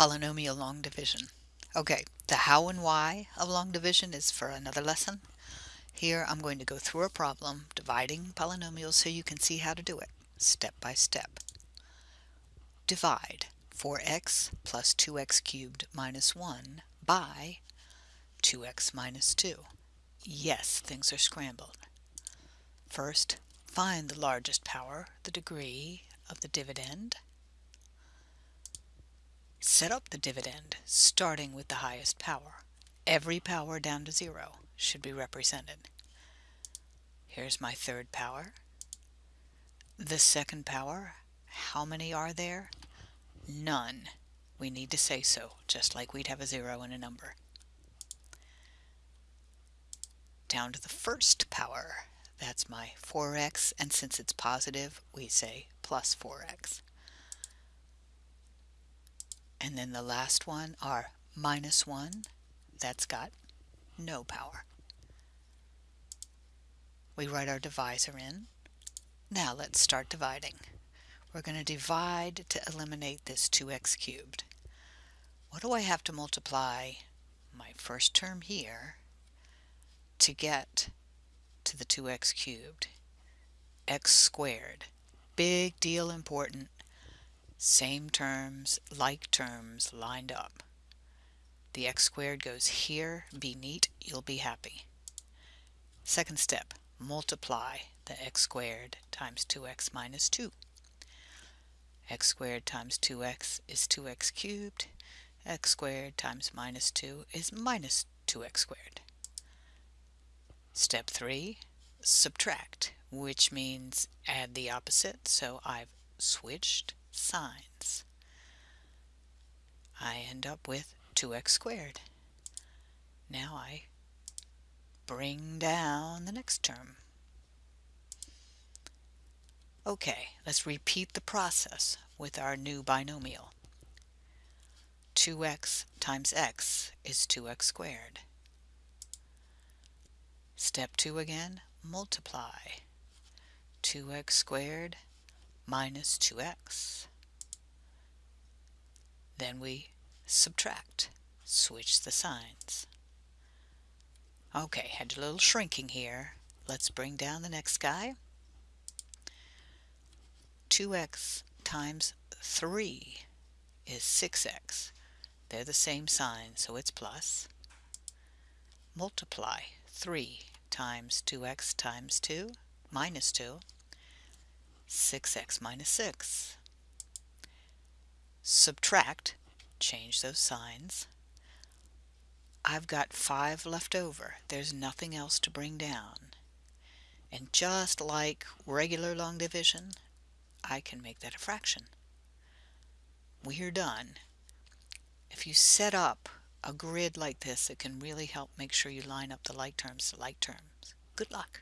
Polynomial long division. Okay, the how and why of long division is for another lesson. Here I'm going to go through a problem dividing polynomials so you can see how to do it step by step. Divide 4x plus 2x cubed minus 1 by 2x minus 2. Yes, things are scrambled. First, find the largest power, the degree of the dividend. Set up the dividend starting with the highest power. Every power down to zero should be represented. Here's my third power. The second power, how many are there? None. We need to say so, just like we'd have a zero in a number. Down to the first power, that's my 4x, and since it's positive, we say plus 4x. And then the last one are minus 1. That's got no power. We write our divisor in. Now let's start dividing. We're going to divide to eliminate this 2x cubed. What do I have to multiply my first term here to get to the 2x cubed? x squared. Big deal important. Same terms, like terms lined up. The x squared goes here. Be neat. You'll be happy. Second step, multiply the x squared times 2x minus 2. x squared times 2x is 2x cubed. x squared times minus 2 is minus 2x squared. Step 3, subtract, which means add the opposite, so I've switched signs. I end up with 2x squared. Now I bring down the next term. Okay, let's repeat the process with our new binomial. 2x times x is 2x squared. Step 2 again, multiply. 2x squared minus 2x. Then we subtract, switch the signs. Okay, had a little shrinking here. Let's bring down the next guy. 2x times 3 is 6x. They're the same sign, so it's plus. Multiply 3 times 2x times 2 minus 2 6x minus 6. Subtract, change those signs. I've got 5 left over. There's nothing else to bring down. And just like regular long division, I can make that a fraction. We're done. If you set up a grid like this, it can really help make sure you line up the like terms to like terms. Good luck.